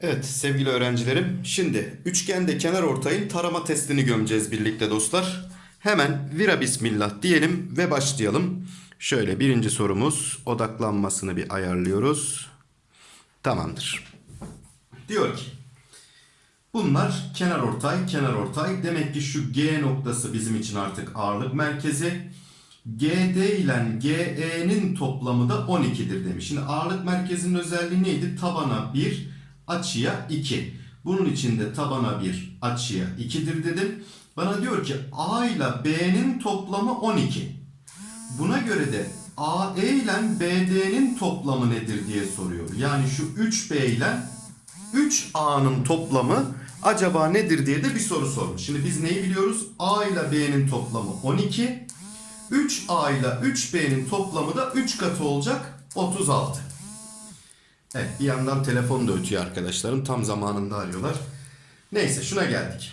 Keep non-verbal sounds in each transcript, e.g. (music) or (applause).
Evet sevgili öğrencilerim. Şimdi üçgende kenar ortayın tarama testini gömeceğiz birlikte dostlar. Hemen vira bismillah diyelim ve başlayalım. Şöyle birinci sorumuz odaklanmasını bir ayarlıyoruz. Tamamdır. Diyor ki bunlar kenar ortay kenar ortay. Demek ki şu G noktası bizim için artık ağırlık merkezi. GD ile GE'nin toplamı da 12'dir demiş. Şimdi ağırlık merkezinin özelliği neydi? Tabana 1, açıya 2. Bunun için de tabana 1, açıya 2'dir dedim. Bana diyor ki A ile B'nin toplamı 12. Buna göre de AE ile BD'nin toplamı nedir diye soruyor. Yani şu 3B ile 3A'nın toplamı acaba nedir diye de bir soru sormuş. Şimdi biz neyi biliyoruz? A ile B'nin toplamı 12. 3A ile 3B'nin toplamı da 3 katı olacak 36. Evet bir yandan telefon da ötüyor arkadaşlarım. Tam zamanında arıyorlar. Neyse şuna geldik.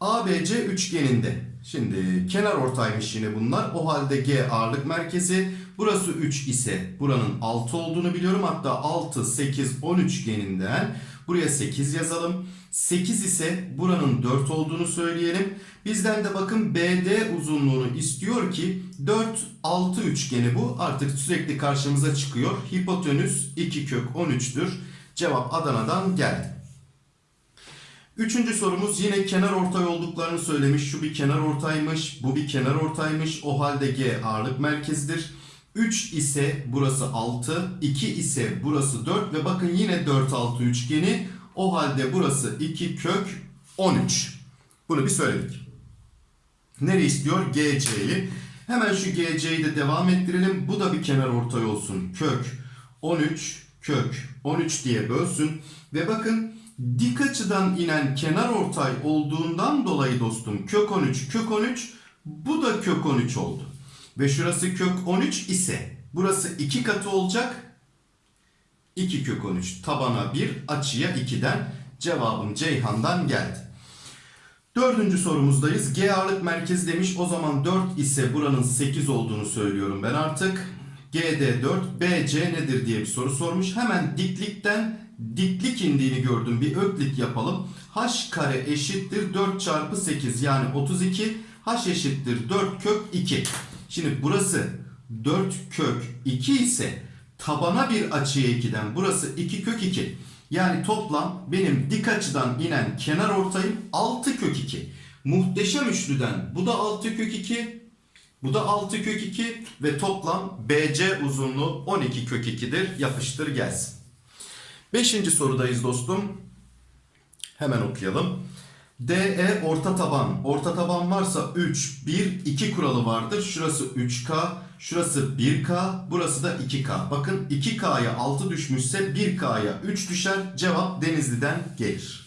ABC üçgeninde. Şimdi kenar ortaymış yine bunlar. O halde G ağırlık merkezi. Burası 3 ise buranın 6 olduğunu biliyorum. Hatta 6, 8, 10 üçgeninden buraya 8 yazalım. 8 ise buranın 4 olduğunu söyleyelim. Bizden de bakın BD uzunluğunu istiyor ki 4, 6 üçgeni bu. Artık sürekli karşımıza çıkıyor. Hipotenüs 2 kök 13'tür. Cevap Adana'dan geldi. Üçüncü sorumuz yine kenar ortay olduklarını söylemiş. Şu bir kenar ortaymış, bu bir kenar ortaymış. O halde G ağırlık merkezidir. 3 ise burası 6, 2 ise burası 4 ve bakın yine 4 6 üçgeni. O halde burası 2 kök 13. Bunu bir söyledik. Nereye istiyor? GC'yi. Hemen şu GC'yi de devam ettirelim. Bu da bir kenar ortay olsun. Kök 13 kök 13 diye bölsün. Ve bakın dik açıdan inen kenar ortay olduğundan dolayı dostum kök 13 kök 13 bu da kök 13 oldu. Ve şurası kök 13 ise burası 2 katı olacak. 2 kök 13 tabana 1 açıya 2'den cevabım Ceyhan'dan geldi. Dördüncü sorumuzdayız. G ağırlık merkezi demiş. O zaman 4 ise buranın 8 olduğunu söylüyorum ben artık. GD 4, BC nedir diye bir soru sormuş. Hemen diklikten diklik indiğini gördüm. Bir öklit yapalım. H kare eşittir 4 çarpı 8 yani 32. H eşittir 4 kök 2. Şimdi burası 4 kök 2 ise tabana bir açıya 2'den burası 2 kök 2. Yani toplam benim dik açıdan inen kenar ortayım 6 kök 2. Muhteşem üçlüden bu da 6 kök 2. Bu da 6 kök 2 ve toplam BC uzunluğu 12 kök 2'dir. Yapıştır gelsin. Beşinci sorudayız dostum. Hemen okuyalım. DE orta taban. Orta taban varsa 3, 1, 2 kuralı vardır. Şurası 3K, şurası 1K, burası da 2K. Bakın 2K'ya 6 düşmüşse 1K'ya 3 düşer. Cevap Denizli'den gelir.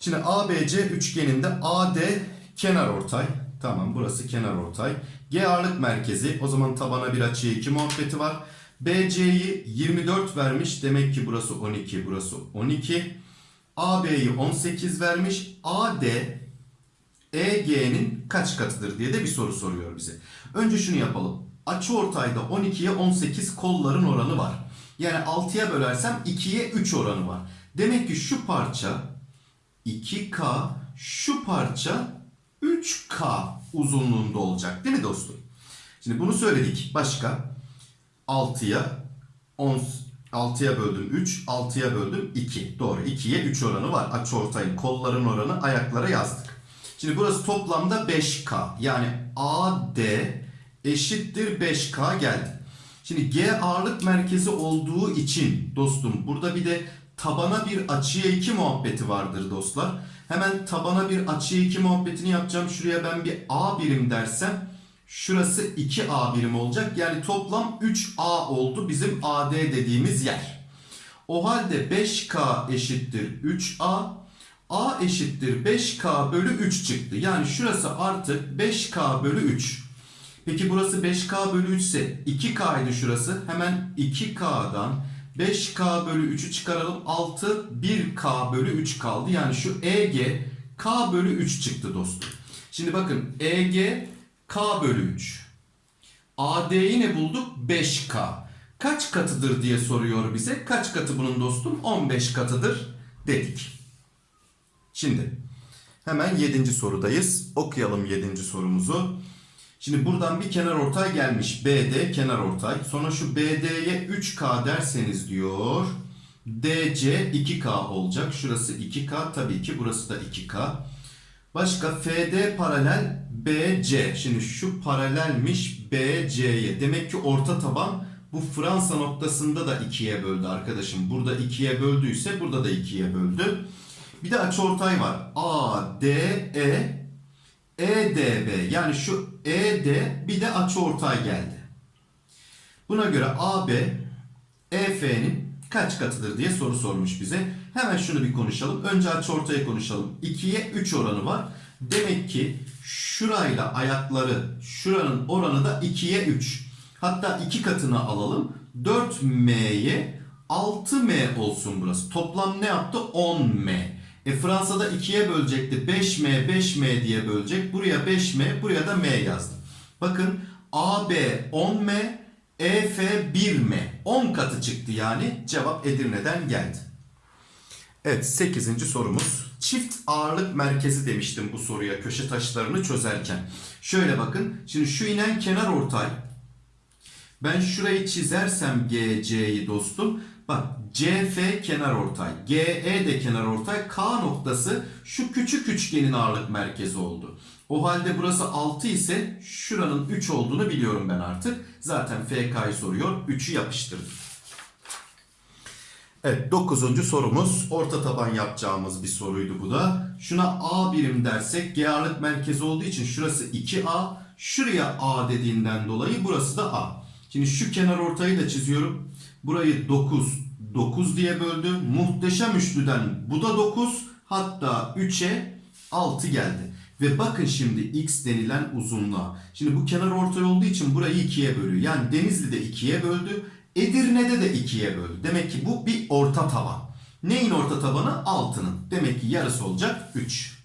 Şimdi ABC üçgeninde AD kenar ortay. Tamam burası kenar ortay. G ağırlık merkezi. O zaman tabana bir açıya 2 muhabbeti var. BC'yi 24 vermiş. Demek ki burası 12, burası 12. AB'yi 18 vermiş. AD EG'nin kaç katıdır diye de bir soru soruyor bize. Önce şunu yapalım. Açı ortayda 12'ye 18 kolların oranı var. Yani 6'ya bölersem 2'ye 3 oranı var. Demek ki şu parça 2K, şu parça 3K uzunluğunda olacak. Değil mi dostum? Şimdi bunu söyledik. Başka 6'ya 10 6'ya böldüm 3, 6'ya böldüm 2. Doğru 2'ye 3 oranı var. Açı ortayın kolların oranı ayaklara yazdık. Şimdi burası toplamda 5K. Yani AD eşittir 5K geldi. Şimdi G ağırlık merkezi olduğu için dostum burada bir de tabana bir açıya 2 muhabbeti vardır dostlar. Hemen tabana bir açıya 2 muhabbetini yapacağım. Şuraya ben bir A birim dersem Şurası 2A birim olacak. Yani toplam 3A oldu bizim AD dediğimiz yer. O halde 5K eşittir 3A. A eşittir 5K bölü 3 çıktı. Yani şurası artık 5K bölü 3. Peki burası 5K bölü 3 ise 2K idi şurası. Hemen 2K'dan 5K bölü 3'ü çıkaralım. 6 1K bölü 3 kaldı. Yani şu EG K bölü 3 çıktı dostum. Şimdi bakın EG K bölü 3. AD'yi ne bulduk? 5K. Kaç katıdır diye soruyor bize. Kaç katı bunun dostum? 15 katıdır dedik. Şimdi hemen 7. sorudayız. Okuyalım 7. sorumuzu. Şimdi buradan bir kenar ortay gelmiş. BD kenar ortay. Sonra şu BD'ye 3K derseniz diyor. DC 2K olacak. Şurası 2K. Tabii ki burası da 2K. Başka FD paralel BC. Şimdi şu paralelmiş BC'ye. Demek ki orta taban bu Fransa noktasında da 2'ye böldü arkadaşım. Burada 2'ye böldüyse burada da 2'ye böldü. Bir de açıortay var. ADE EDB yani şu ED bir de açıortay geldi. Buna göre AB EF'nin kaç katıdır diye soru sormuş bize. Hemen şunu bir konuşalım. Önce açıortayı konuşalım. 2'ye 3 oranı var. Demek ki şurayla ayakları şuranın oranı da 2'ye 3. Hatta 2 katını alalım. 4M'ye 6M olsun burası. Toplam ne yaptı? 10M. E Fransa'da 2'ye bölecekti. 5M 5M diye bölecek. Buraya 5M buraya da M yazdım. Bakın AB 10M EF 1M. 10 katı çıktı yani. Cevap Edirne'den geldi. Evet 8. sorumuz. Çift ağırlık merkezi demiştim bu soruya köşe taşlarını çözerken. Şöyle bakın. Şimdi şu inen kenar ortay. Ben şurayı çizersem GC'yi dostum. Bak CF kenar ortay. GE de kenar ortay. K noktası şu küçük üçgenin ağırlık merkezi oldu. O halde burası 6 ise şuranın 3 olduğunu biliyorum ben artık. Zaten FK'yı soruyor. 3'ü yapıştırdım. Evet 9. sorumuz orta taban yapacağımız bir soruydu bu da. Şuna A birim dersek G ağırlık merkezi olduğu için şurası 2A. Şuraya A dediğinden dolayı burası da A. Şimdi şu kenar ortayı da çiziyorum. Burayı 9, 9 diye böldü. Muhteşem üçlüden bu da 9. Hatta 3'e 6 geldi. Ve bakın şimdi x denilen uzunluğa. Şimdi bu kenar ortay olduğu için burayı 2'ye bölüyor. Yani Denizli de 2'ye böldü. Edirne'de de 2'ye böldü. Demek ki bu bir orta taban. Neyin orta tabanı? 6'nın. Demek ki yarısı olacak 3.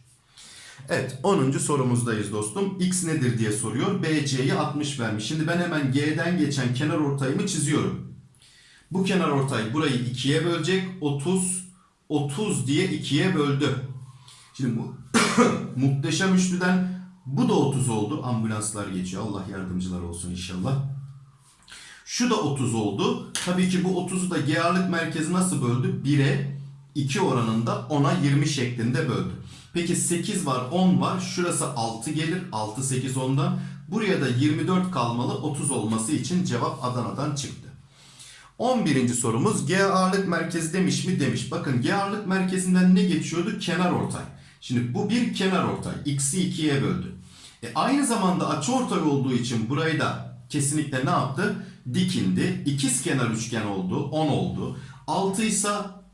Evet 10. sorumuzdayız dostum. X nedir diye soruyor. BC'yi 60 vermiş. Şimdi ben hemen G'den geçen kenar ortayımı çiziyorum. Bu kenar ortay burayı 2'ye bölecek. 30, 30 diye 2'ye böldü. Şimdi bu (coughs) muhteşem üçlüden bu da 30 oldu. Ambulanslar geçiyor. Allah yardımcılar olsun inşallah. Şu da 30 oldu. Tabii ki bu 30'u da G ağırlık merkezi nasıl böldü? 1'e 2 oranında 10'a 20 şeklinde böldü. Peki 8 var 10 var. Şurası 6 gelir. 6 8 10'dan. Buraya da 24 kalmalı 30 olması için cevap Adana'dan çıktı. 11. sorumuz G ağırlık merkezi demiş mi demiş. Bakın G ağırlık merkezinden ne geçiyordu? Kenar ortay. Şimdi bu bir kenar ortay. X'i 2'ye böldü. E aynı zamanda açıortay olduğu için burayı da kesinlikle ne yaptı? Dikindi. İkiz kenar üçgen oldu. 10 oldu. 6 ise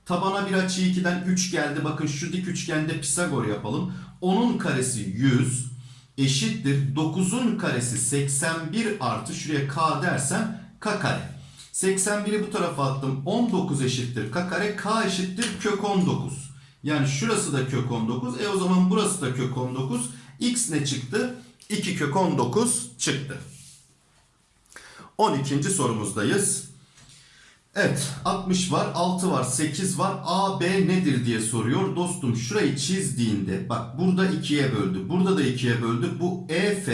tabana bir açı 2'den 3 geldi. Bakın şu dik üçgende Pisagor yapalım. 10'un karesi 100 eşittir. 9'un karesi 81 artı şuraya k dersem k kare. 81'i bu tarafa attım. 19 eşittir k kare. K eşittir kök 19. Yani şurası da kök 19. E o zaman burası da kök 19. X ne çıktı? 2 kök 19 çıktı. 12. sorumuzdayız. Evet 60 var 6 var 8 var AB nedir diye soruyor. Dostum şurayı çizdiğinde bak burada 2'ye böldü. Burada da 2'ye böldü. Bu EF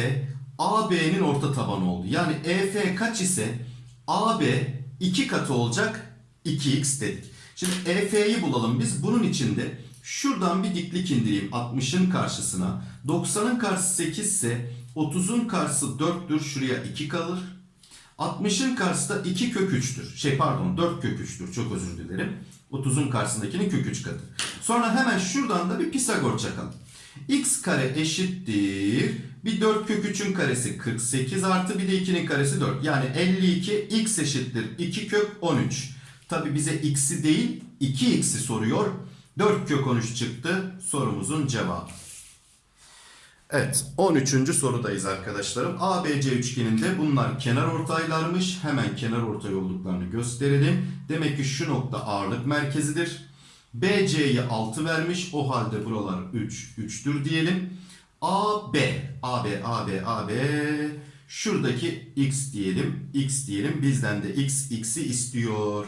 AB'nin orta tabanı oldu. Yani EF kaç ise AB 2 katı olacak 2x dedik. Şimdi EF'yi bulalım biz. Bunun içinde şuradan bir diklik indireyim 60'ın karşısına. 90'ın karşısı 8 ise 30'un karşısı 4'tür. Şuraya 2 kalır. 60'ın karşısı da 2 kök 3'tür. Şey pardon 4 kök 3'tür. Çok özür dilerim. 30'un karşısındakinin kök 3 katı. Sonra hemen şuradan da bir Pisagor çakalım. x kare eşittir. Bir 4 kök 3'ün karesi 48 artı bir de 2'nin karesi 4. Yani 52 x eşittir 2 kök 13. Tabi bize x'i değil 2x'i soruyor. 4 kök 13 çıktı sorumuzun cevabı. Evet 13. sorudayız arkadaşlarım. ABC üçgeninde bunlar kenar ortaylarmış. Hemen kenar ortay olduklarını gösterelim. Demek ki şu nokta ağırlık merkezidir. BC'yi 6 vermiş. O halde buralar 3, 3'tür diyelim. AB, AB, AB, AB Şuradaki x diyelim. x diyelim. Bizden de x x'i istiyor.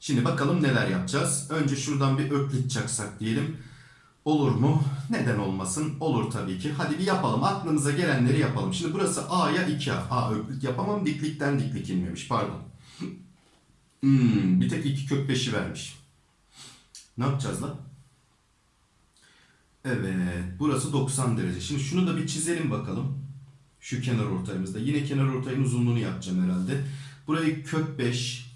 Şimdi bakalım neler yapacağız. Önce şuradan bir öklit çaksak diyelim. Olur mu? Neden olmasın? Olur tabii ki. Hadi bir yapalım. Aklınıza gelenleri yapalım. Şimdi burası A'ya 2A. A öklit yapamam. Diklikten diklik inmemiş. Pardon. Hmm, bir tek 2 kök 5'i vermiş. Ne yapacağız lan? Evet. Burası 90 derece. Şimdi şunu da bir çizelim bakalım. Şu kenar ortayımızda. Yine kenar ortayın uzunluğunu yapacağım herhalde. Burayı kök 5,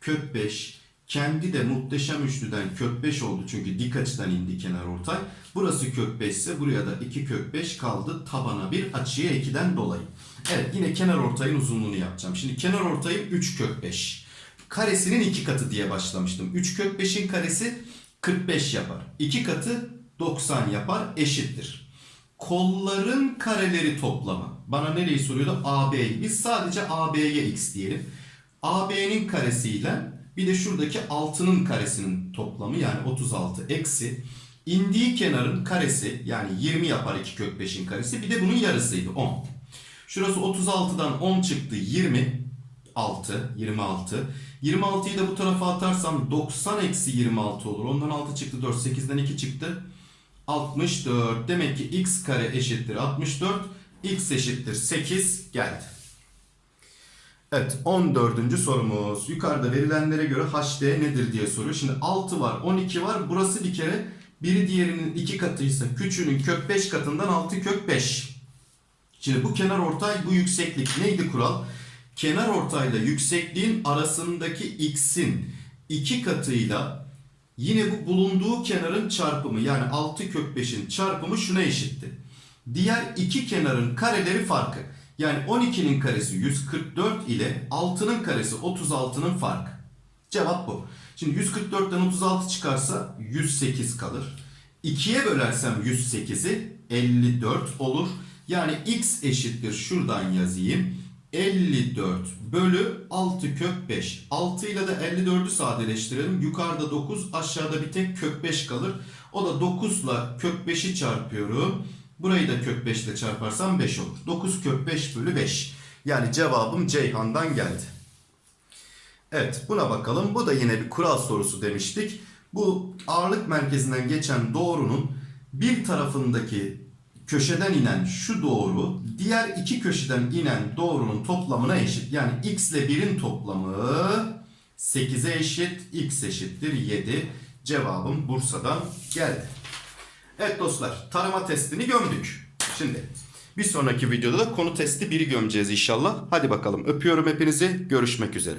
kök 5, kendi de muhteşem üçlüden kök 5 oldu çünkü dik açıdan indi kenar ortay. Burası kök 5 ise buraya da 2 kök 5 kaldı tabana bir açıya 2'den dolayı. Evet yine kenar ortayın uzunluğunu yapacağım. Şimdi kenar ortayım 3 kök 5. Karesinin 2 katı diye başlamıştım. 3 kök 5'in karesi 45 yapar. 2 katı 90 yapar eşittir. Kolların kareleri toplamı. Bana nereyi soruyordu? AB'yi. Biz sadece AB'ye x diyelim. AB'nin karesiyle bir de şuradaki 6'nın karesinin toplamı yani 36 eksi indiği kenarın karesi yani 20 yapar 2 kök 5'in karesi bir de bunun yarısıydı 10. Şurası 36'dan 10 çıktı 20 6 26 26'yı da bu tarafa atarsam 90 eksi 26 olur. Ondan 6 çıktı 4 8'den 2 çıktı 64 demek ki x kare eşittir 64 x eşittir 8 geldi. Evet 14. sorumuz. Yukarıda verilenlere göre HD nedir diye soruyor. Şimdi 6 var 12 var. Burası bir kere biri diğerinin 2 katıysa küçüğünün kök 5 katından 6 kök 5. Şimdi bu kenar ortay bu yükseklik neydi kural? Kenar ortayla yüksekliğin arasındaki x'in 2 katıyla yine bu bulunduğu kenarın çarpımı yani 6 kök 5'in çarpımı şuna eşitti. Diğer iki kenarın kareleri farkı. Yani 12'nin karesi 144 ile 6'nın karesi 36'nın farkı. Cevap bu. Şimdi 144'ten 36 çıkarsa 108 kalır. 2'ye bölersem 108'i 54 olur. Yani x eşittir şuradan yazayım. 54 bölü 6 kök 5. 6 ile de 54'ü sadeleştirelim. Yukarıda 9 aşağıda bir tek kök 5 kalır. O da 9 ile kök 5'i çarpıyorum. Burayı da kök 5 ile çarparsam 5 olur. 9 kök 5 bölü 5. Yani cevabım Ceyhan'dan geldi. Evet buna bakalım. Bu da yine bir kural sorusu demiştik. Bu ağırlık merkezinden geçen doğrunun bir tarafındaki köşeden inen şu doğru diğer iki köşeden inen doğrunun toplamına eşit. Yani x ile 1'in toplamı 8'e eşit. x eşittir 7. Cevabım Bursa'dan geldi. Evet dostlar tarama testini gömdük. Şimdi bir sonraki videoda da konu testi 1'i gömeceğiz inşallah. Hadi bakalım öpüyorum hepinizi. Görüşmek üzere.